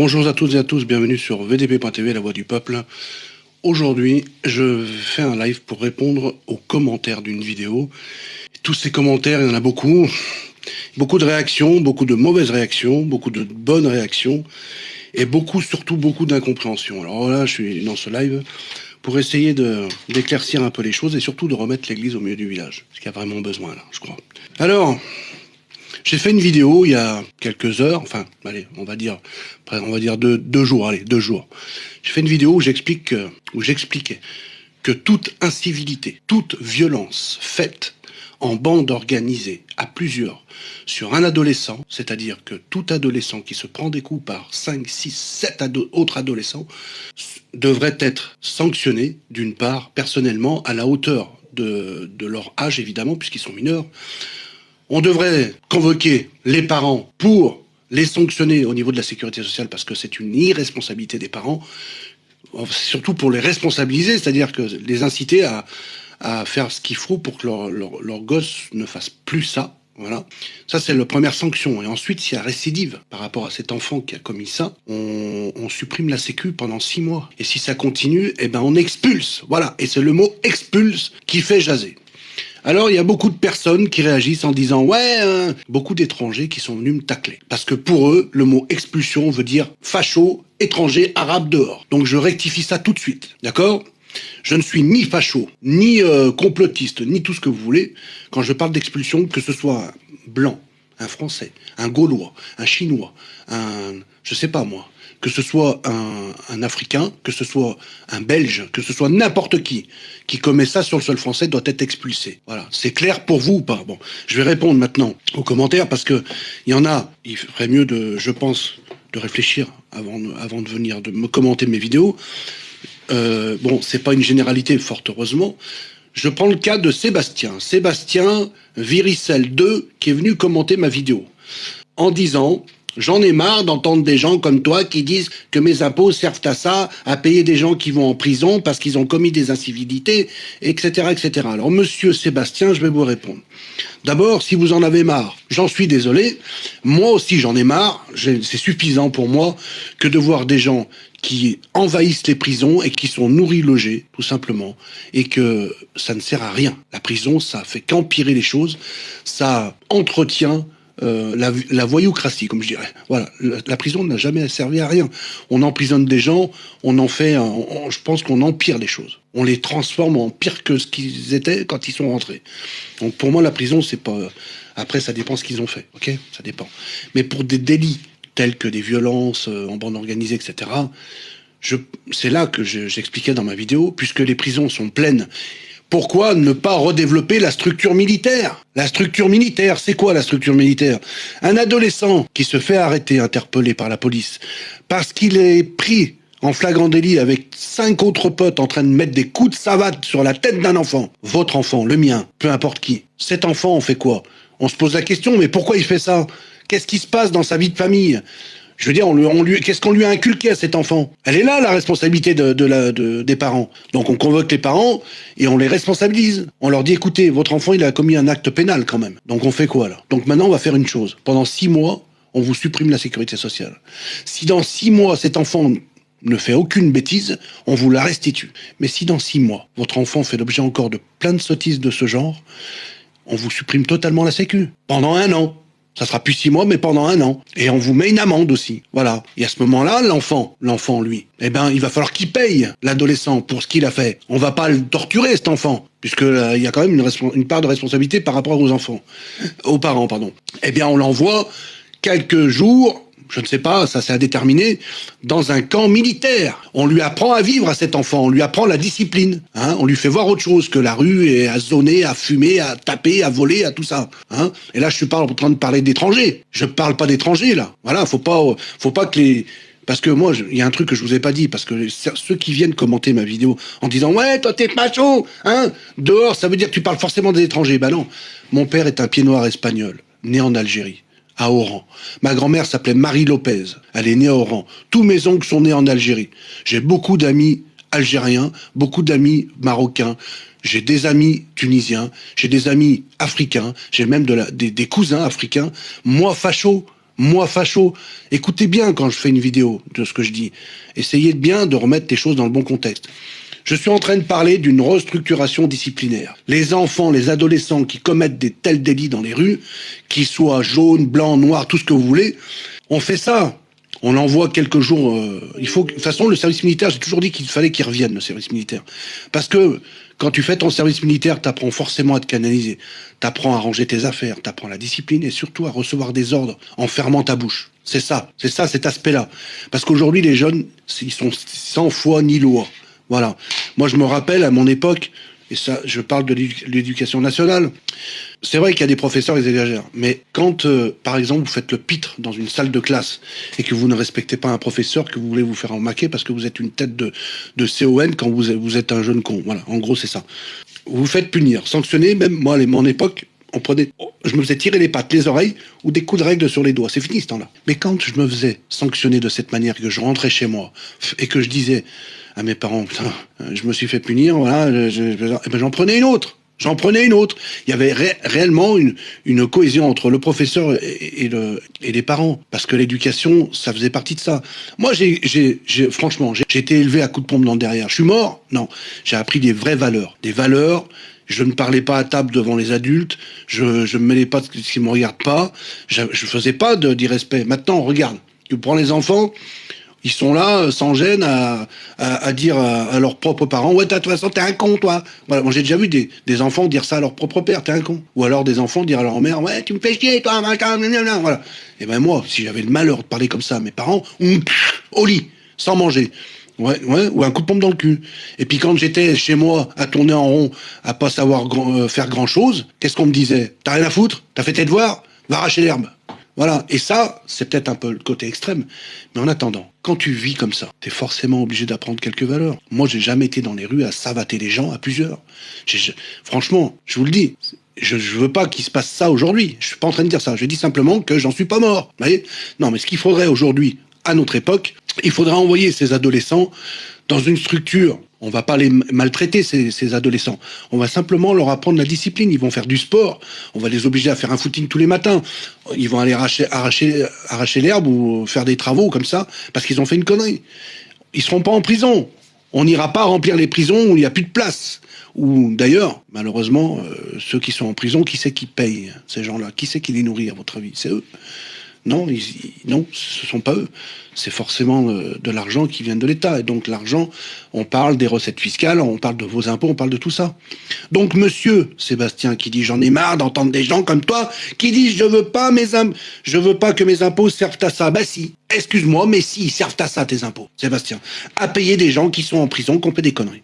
Bonjour à toutes et à tous, bienvenue sur VDP.tv, la voix du peuple. Aujourd'hui, je fais un live pour répondre aux commentaires d'une vidéo. Tous ces commentaires, il y en a beaucoup. Beaucoup de réactions, beaucoup de mauvaises réactions, beaucoup de bonnes réactions, et beaucoup, surtout beaucoup d'incompréhension. Alors là, je suis dans ce live pour essayer d'éclaircir un peu les choses et surtout de remettre l'église au milieu du village. Ce qu'il y a vraiment besoin là, je crois. Alors, j'ai fait une vidéo il y a quelques heures, enfin, allez, on va dire, on va dire deux, jours, allez, deux jours. J'ai fait une vidéo où j'explique, où j'expliquais que toute incivilité, toute violence faite en bande organisée à plusieurs sur un adolescent, c'est-à-dire que tout adolescent qui se prend des coups par 5, 6, 7 autres adolescents devrait être sanctionné, d'une part, personnellement, à la hauteur de leur âge, évidemment, puisqu'ils sont mineurs. On devrait convoquer les parents pour les sanctionner au niveau de la sécurité sociale parce que c'est une irresponsabilité des parents, surtout pour les responsabiliser, c'est-à-dire que les inciter à, à faire ce qu'il faut pour que leur, leur, gosse ne fasse plus ça. Voilà. Ça, c'est la première sanction. Et ensuite, s'il y a récidive par rapport à cet enfant qui a commis ça, on, on, supprime la sécu pendant six mois. Et si ça continue, eh ben, on expulse. Voilà. Et c'est le mot expulse qui fait jaser. Alors il y a beaucoup de personnes qui réagissent en disant ouais, euh, beaucoup d'étrangers qui sont venus me tacler parce que pour eux le mot expulsion veut dire facho, étranger, arabe dehors. Donc je rectifie ça tout de suite, d'accord? Je ne suis ni facho, ni euh, complotiste, ni tout ce que vous voulez. Quand je parle d'expulsion, que ce soit blanc, un français, un gaulois, un chinois, un, je sais pas moi, que ce soit un, africain, que ce soit un belge, que ce soit n'importe qui qui commet ça sur le sol français doit être expulsé. Voilà, c'est clair pour vous ou pas? Bon, je vais répondre maintenant aux commentaires parce que il y en a. Il ferait mieux de, je pense, de réfléchir avant avant de venir de me commenter mes vidéos euh, bon, c'est pas une généralité, fort heureusement. Je prends le cas de Sébastien. Sébastien Viricel 2, qui est venu commenter ma vidéo. En disant, J'en ai marre d'entendre des gens comme toi qui disent que mes impôts servent à ça, à payer des gens qui vont en prison parce qu'ils ont commis des incivilités, etc., etc. Alors, monsieur Sébastien, je vais vous répondre. D'abord, si vous en avez marre, j'en suis désolé. Moi aussi, j'en ai marre. C'est suffisant pour moi que de voir des gens qui envahissent les prisons et qui sont nourris, logés, tout simplement, et que ça ne sert à rien. La prison, ça fait qu'empirer les choses, ça entretient euh, la, voyoucratie, comme je dirais. Voilà, la, prison n'a jamais servi à rien. On emprisonne des gens, on en fait, je pense qu'on empire les choses. On les transforme en pire que ce qu'ils étaient quand ils sont rentrés. Donc pour moi, la prison, c'est pas. Après, ça dépend ce qu'ils ont fait, ok? Ça dépend. Mais pour des délits tels que des violences euh, en bande organisée, etc. C'est là que j'expliquais dans ma vidéo, puisque les prisons sont pleines pourquoi ne pas redévelopper la structure militaire? La structure militaire, c'est quoi la structure militaire? Un adolescent qui se fait arrêter, interpellé par la police, parce qu'il est pris en flagrant délit avec cinq autres potes en train de mettre des coups de savate sur la tête d'un enfant. Votre enfant, le mien, peu importe qui. Cet enfant, on fait quoi? On se pose la question, mais pourquoi il fait ça? Qu'est-ce qui se passe dans sa vie de famille? Je veux dire, on lui, qu'est-ce qu'on lui a inculqué à cet enfant? Elle est là, la responsabilité de, des parents. Donc on convoque les parents et on les responsabilise. On leur dit, écoutez, votre enfant, il a commis un acte pénal quand même. Donc on fait quoi là Donc maintenant, on va faire une chose. Pendant six mois, on vous supprime la sécurité sociale. Si dans six mois, cet enfant ne fait aucune bêtise, on vous la restitue. Mais si dans six mois, votre enfant fait l'objet encore de plein de sottises de ce genre, on vous supprime totalement la sécu. Pendant un an. Ça sera plus six mois, mais pendant un an. Et on vous met une amende aussi. Voilà. Et à ce moment-là, l'enfant, l'enfant, lui, eh ben, il va falloir qu'il paye l'adolescent pour ce qu'il a fait. On va pas le torturer, cet enfant, puisque euh, il y a quand même une, une, part de responsabilité par rapport aux enfants, aux parents, pardon. Eh bien, on l'envoie quelques jours je ne sais pas, ça c'est à dans un camp militaire. On lui apprend à vivre à cet enfant, on lui apprend la discipline. Hein on lui fait voir autre chose que la rue et à zoner, à fumer, à taper, à voler, à tout ça. Hein et là, je suis pas en train de parler d'étrangers. Je parle pas d'étrangers là. Voilà, faut pas, faut pas que les parce que moi, il y a un truc que je vous ai pas dit, parce que ceux qui viennent commenter ma vidéo en disant ouais, toi t'es macho, hein, dehors, ça veut dire que tu parles forcément des étrangers. Ben non, mon père est un pied noir espagnol, né en Algérie à Oran. Ma grand-mère s'appelait Marie Lopez. Elle est née à Oran. Tous mes oncles sont nés en Algérie. J'ai beaucoup d'amis algériens, beaucoup d'amis marocains. J'ai des amis tunisiens, j'ai des amis africains, j'ai même des, cousins africains. Moi, facho, Moi, facho, écoutez bien quand je fais une vidéo de ce que je dis. Essayez bien de remettre les choses dans le bon contexte. Je suis en train de parler d'une restructuration disciplinaire. Les enfants, les adolescents qui commettent des tels délits dans les rues, qu'ils soient jaunes, blancs, noirs, tout ce que vous voulez, on fait ça. On envoie quelques jours. Euh, il faut. De toute façon, le service militaire, j'ai toujours dit qu'il fallait qu'il revienne le service militaire, parce que quand tu fais ton service militaire, t'apprends forcément à te canaliser, t'apprends à ranger tes affaires, t'apprends la discipline et surtout à recevoir des ordres en fermant ta bouche. C'est ça, c'est ça, cet aspect-là. Parce qu'aujourd'hui, les jeunes, ils sont sans foi ni loi. Voilà. Moi, je me rappelle à mon époque, et ça, je parle de l'éducation nationale. C'est vrai qu'il y a des professeurs, ils exagèrent. Mais quand, euh, par exemple, vous faites le pitre dans une salle de classe et que vous ne respectez pas un professeur, que vous voulez vous faire remarquer parce que vous êtes une tête de, de CON quand vous, êtes un jeune con. Voilà, en gros, c'est ça. Vous vous faites punir, sanctionner. Même moi, à mon époque, on prenait, je me faisais tirer les pattes, les oreilles ou des coups de règle sur les doigts. C'est fini ce temps-là. Mais quand je me faisais sanctionner de cette manière, que je rentrais chez moi et que je disais à mes parents, putain, je me suis fait punir, voilà, eh ben, j'en prenais une autre. J'en prenais une autre. Il y avait réellement une, cohésion entre le professeur et, et les parents, parce que l'éducation, ça faisait partie de ça. Moi, j'ai, franchement, j'ai été élevé à coups de pompe dans le derrière. Je suis mort? Non. J'ai appris des vraies valeurs. Des valeurs je ne parlais pas à table devant les adultes, je ne me mêlais pas de ce qui me regarde pas, je ne faisais pas d'irrespect. Maintenant, regarde, tu prends les enfants, ils sont là, euh, sans gêne, à, à, dire à, leurs propres parents Ouais, de toute façon, t'es un con, toi. Voilà, moi j'ai déjà vu des, des, enfants dire ça à leur propre père T'es un con. Ou alors des enfants dire à leur mère Ouais, tu me fais chier, toi, voilà. Et ben moi, si j'avais le malheur de parler comme ça à mes parents, au lit, sans manger. Ouais, ouais, ou un coup de pompe dans le cul. Et puis quand j'étais chez moi à tourner en rond, à pas savoir euh, faire grand chose, qu'est-ce qu'on me disait? T'as rien à foutre? T'as fait tes devoirs? Va arracher l'herbe. Voilà. Et ça, c'est peut-être un peu le côté extrême. Mais en attendant, quand tu vis comme ça, t'es forcément obligé d'apprendre quelques valeurs. Moi, j'ai jamais été dans les rues à savater les gens à plusieurs. franchement, je vous le dis, je, je veux pas qu'il se passe ça aujourd'hui. Je suis pas en train de dire ça. Je dis simplement que j'en suis pas mort. Vous voyez? Non, mais ce qu'il faudrait aujourd'hui, à notre époque, il faudra envoyer ces adolescents dans une structure. On va pas les maltraiter, ces, adolescents. On va simplement leur apprendre la discipline. Ils vont faire du sport. On va les obliger à faire un footing tous les matins. Ils vont aller arracher, arracher, arracher l'herbe ou faire des travaux comme ça parce qu'ils ont fait une connerie. Ils seront pas en prison. On n'ira pas remplir les prisons où il n'y a plus de place. Ou d'ailleurs, malheureusement, euh, ceux qui sont en prison, qui c'est qui paye ces gens-là? Qui c'est qui les nourrit, à votre avis? C'est eux. Non, ils, non, ce sont pas eux. C'est forcément euh, de l'argent qui vient de l'État. Et donc l'argent, on parle des recettes fiscales, on parle de vos impôts, on parle de tout ça. Donc monsieur Sébastien qui dit j'en ai marre d'entendre des gens comme toi qui disent je veux pas mes je veux pas que mes impôts servent à ça. Bah si, excuse-moi, mais si, ils servent à ça tes impôts, Sébastien. À payer des gens qui sont en prison, qui ont fait des conneries.